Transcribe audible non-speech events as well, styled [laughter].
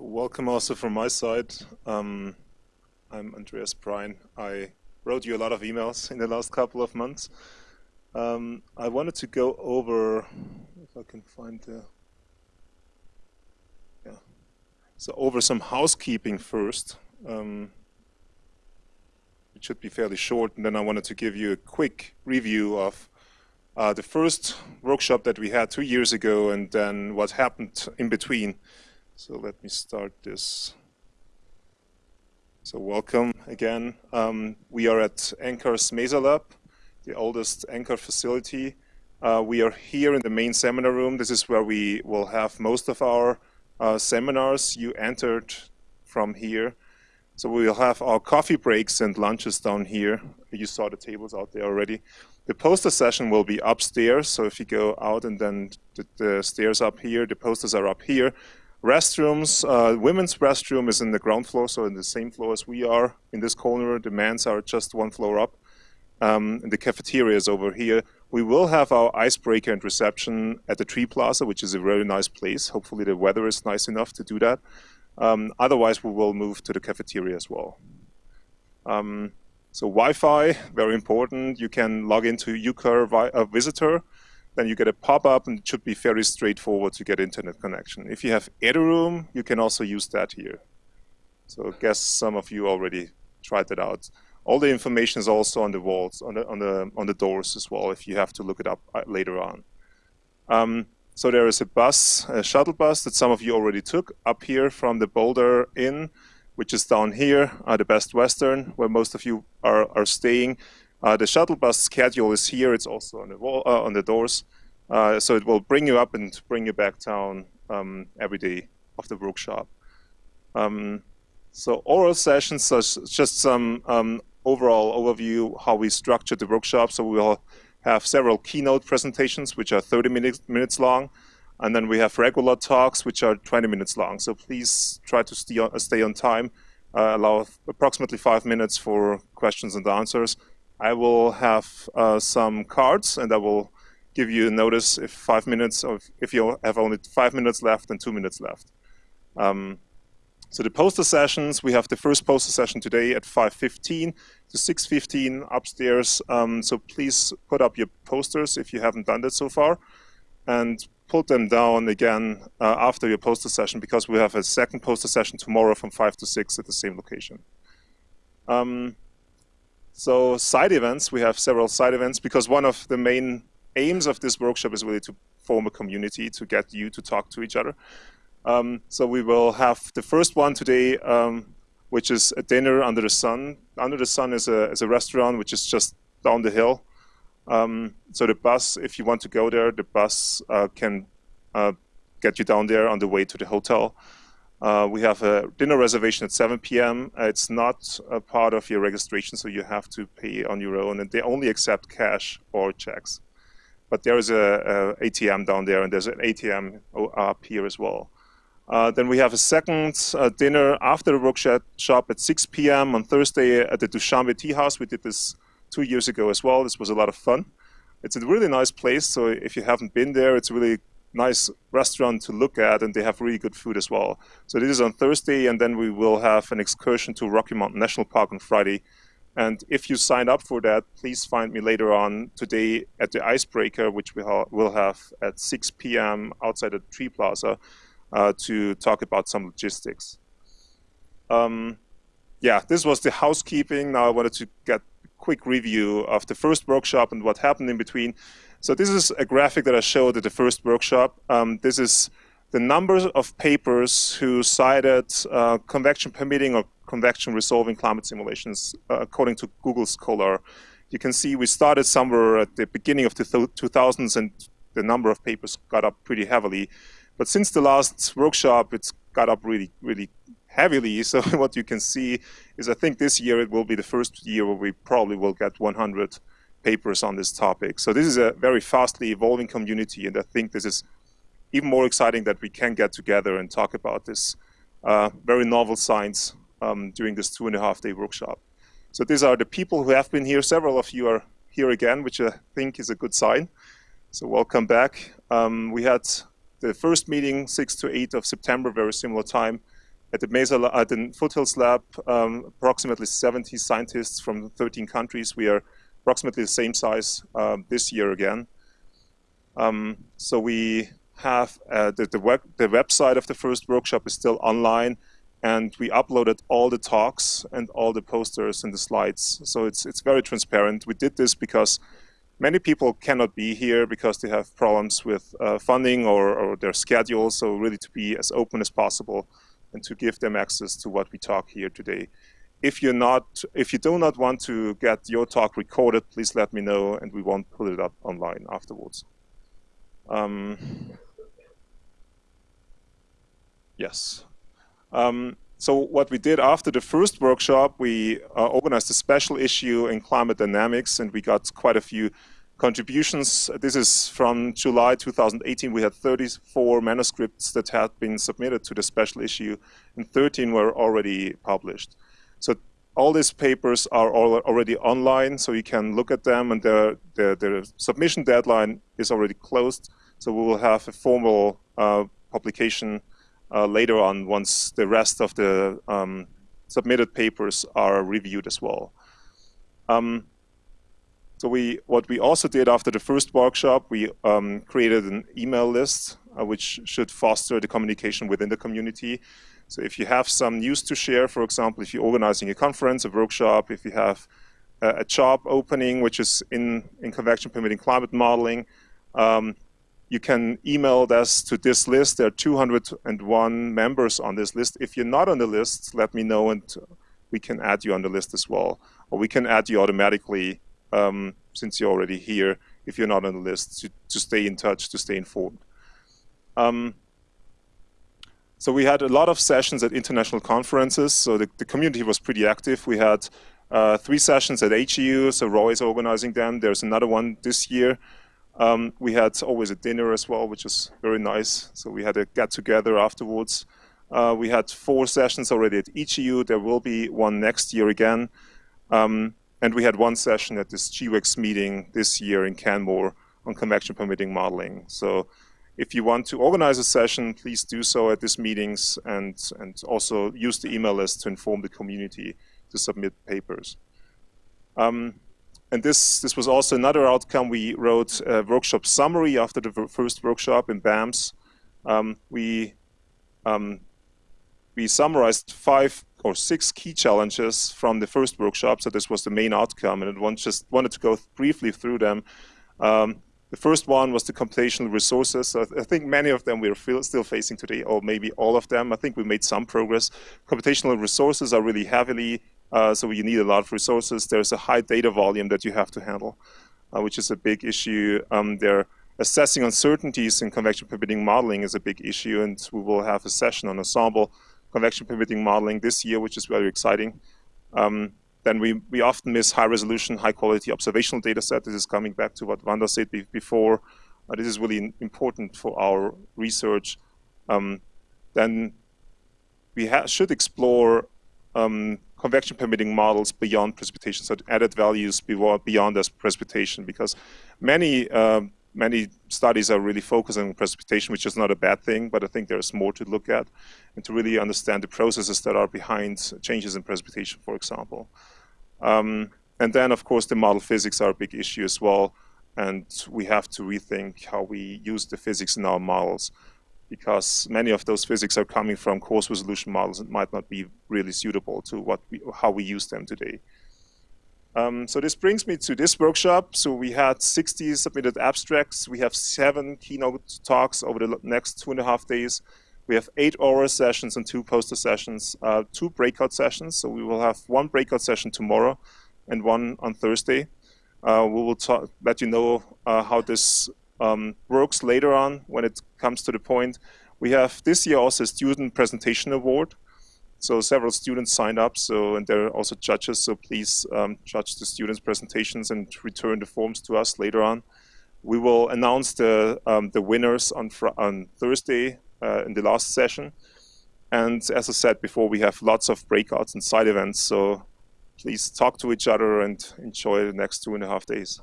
Welcome also from my side. Um, I'm Andreas Prein. I wrote you a lot of emails in the last couple of months. Um, I wanted to go over, if I can find the, yeah, so over some housekeeping first. Um, it should be fairly short, and then I wanted to give you a quick review of uh, the first workshop that we had two years ago and then what happened in between. So let me start this. So welcome again. Um, we are at NCAR's Mesa Lab, the oldest Anchor facility. Uh, we are here in the main seminar room. This is where we will have most of our uh, seminars. You entered from here. So we will have our coffee breaks and lunches down here. You saw the tables out there already. The poster session will be upstairs. So if you go out and then the, the stairs up here, the posters are up here. Restrooms, uh, women's restroom is in the ground floor, so in the same floor as we are. In this corner, the men's are just one floor up. Um, the cafeteria is over here. We will have our icebreaker and reception at the Tree Plaza, which is a very nice place. Hopefully the weather is nice enough to do that. Um, otherwise, we will move to the cafeteria as well. Um, so Wi-Fi, very important. You can log into UCAR uh, Visitor then you get a pop-up and it should be very straightforward to get internet connection. If you have Eduroam, you can also use that here. So I guess some of you already tried that out. All the information is also on the walls, on the, on the, on the doors as well, if you have to look it up uh, later on. Um, so there is a bus, a shuttle bus that some of you already took up here from the Boulder Inn, which is down here, uh, the Best Western, where most of you are, are staying. Uh, the shuttle bus schedule is here. It's also on the wall, uh, on the doors. Uh, so it will bring you up and bring you back down um, every day of the workshop. Um, so oral sessions are just some um, overall overview how we structured the workshop. So we'll have several keynote presentations, which are 30 minutes, minutes long. And then we have regular talks, which are 20 minutes long. So please try to stay on, stay on time. Uh, allow approximately five minutes for questions and answers. I will have uh, some cards and I will give you a notice if five minutes if you have only five minutes left and two minutes left. Um, so the poster sessions, we have the first poster session today at 5.15 to 6.15 upstairs. Um, so please put up your posters if you haven't done that so far and put them down again uh, after your poster session because we have a second poster session tomorrow from 5 to 6 at the same location. Um, so side events, we have several side events because one of the main aims of this workshop is really to form a community, to get you to talk to each other. Um, so we will have the first one today, um, which is a dinner under the sun. Under the sun is a, is a restaurant which is just down the hill. Um, so the bus, if you want to go there, the bus uh, can uh, get you down there on the way to the hotel. Uh, we have a dinner reservation at 7 p.m. It's not a part of your registration, so you have to pay on your own, and they only accept cash or checks. But there is a, a ATM down there, and there's an ATM up here as well. Uh, then we have a second uh, dinner after the workshop at 6 p.m. on Thursday at the Dushanbe Tea House. We did this two years ago as well. This was a lot of fun. It's a really nice place, so if you haven't been there, it's really nice restaurant to look at and they have really good food as well. So this is on Thursday and then we will have an excursion to Rocky Mountain National Park on Friday. And if you sign up for that, please find me later on today at the Icebreaker, which we ha will have at 6 p.m. outside the Tree Plaza uh, to talk about some logistics. Um, yeah, this was the housekeeping. Now I wanted to get quick review of the first workshop and what happened in between. So this is a graphic that I showed at the first workshop. Um, this is the numbers of papers who cited uh, convection permitting or convection resolving climate simulations uh, according to Google Scholar. You can see we started somewhere at the beginning of the 2000s and the number of papers got up pretty heavily. But since the last workshop, it's got up really, really heavily. [laughs] So what you can see is I think this year it will be the first year where we probably will get 100 papers on this topic. So this is a very fastly evolving community, and I think this is even more exciting that we can get together and talk about this uh, very novel science um, during this two and a half day workshop. So these are the people who have been here. Several of you are here again, which I think is a good sign. So welcome back. Um, we had the first meeting, 6 to 8 of September, very similar time. At the Mesa, at the Foothills Lab, um, approximately 70 scientists from 13 countries. We are approximately the same size um, this year again. Um, so we have uh, the, the, web, the website of the first workshop is still online and we uploaded all the talks and all the posters and the slides. So it's, it's very transparent. We did this because many people cannot be here because they have problems with uh, funding or, or, their schedule. So really to be as open as possible and to give them access to what we talk here today. If you're not, if you do not want to get your talk recorded, please let me know and we won't put it up online afterwards. Um, yes. Um, so what we did after the first workshop, we uh, organized a special issue in climate dynamics, and we got quite a few contributions. This is from July 2018. We had 34 manuscripts that had been submitted to the special issue, and 13 were already published. So all these papers are already online, so you can look at them, and the, submission deadline is already closed. So we will have a formal uh, publication uh, later on once the rest of the um, submitted papers are reviewed as well. Um, so we, what we also did after the first workshop, we um, created an email list uh, which should foster the communication within the community. So if you have some news to share, for example, if you're organizing a conference, a workshop, if you have a, job opening which is in, in convection permitting climate modeling, um, you can email us to this list. There are 201 members on this list. If you're not on the list, let me know and we can add you on the list as well. Or we can add you automatically um, since you're already here if you're not on the list to, to stay in touch, to stay informed. Um, so we had a lot of sessions at international conferences. So the, the community was pretty active. We had uh, three sessions at HEU, so Roy is organizing them. There's another one this year. Um, we had always a dinner as well, which was very nice. So we had a get together afterwards. Uh, we had four sessions already at HEU. There will be one next year again. Um, and we had one session at this GEWEX meeting this year in Canmore on convection permitting modeling. So if you want to organize a session, please do so at these meetings and, and also use the email list to inform the community to submit papers. Um, and this, this was also another outcome. We wrote a workshop summary after the first workshop in BAMS. Um, we, um, we summarized five or six key challenges from the first workshop. So this was the main outcome, and I just wanted to go briefly through them. Um, the first one was the computational resources. So I think many of them we're still facing today, or maybe all of them. I think we made some progress. Computational resources are really heavily uh, so you need a lot of resources. There's a high data volume that you have to handle, uh, which is a big issue. Um, there, assessing uncertainties in convection permitting modeling is a big issue, and we will have a session on ensemble convection permitting modeling this year, which is very exciting. Um, then we, we often miss high resolution, high quality observational data set. This is coming back to what Wanda said before. Uh, this is really important for our research. Um, then we should explore um, convection permitting models beyond precipitation, so added values beyond as precipitation, because many um, many studies are really focusing on precipitation, which is not a bad thing, but I think there's more to look at and to really understand the processes that are behind changes in precipitation, for example. Um, and then, of course, the model physics are a big issue as well, and we have to rethink how we use the physics in our models because many of those physics are coming from coarse resolution models and might not be really suitable to what we, how we use them today. Um, so this brings me to this workshop. So we had 60 submitted abstracts. We have seven keynote talks over the next two and a half days. We have eight oral sessions and two poster sessions, uh, two breakout sessions. So we will have one breakout session tomorrow and one on Thursday. Uh, we will let you know uh, how this um, works later on when it comes to the point. We have this year also a student presentation award. So several students signed up, so and there are also judges. So please um, judge the students' presentations and return the forms to us later on. We will announce the um, the winners on on Thursday uh, in the last session. And as I said before, we have lots of breakouts and side events. So please talk to each other and enjoy the next two and a half days.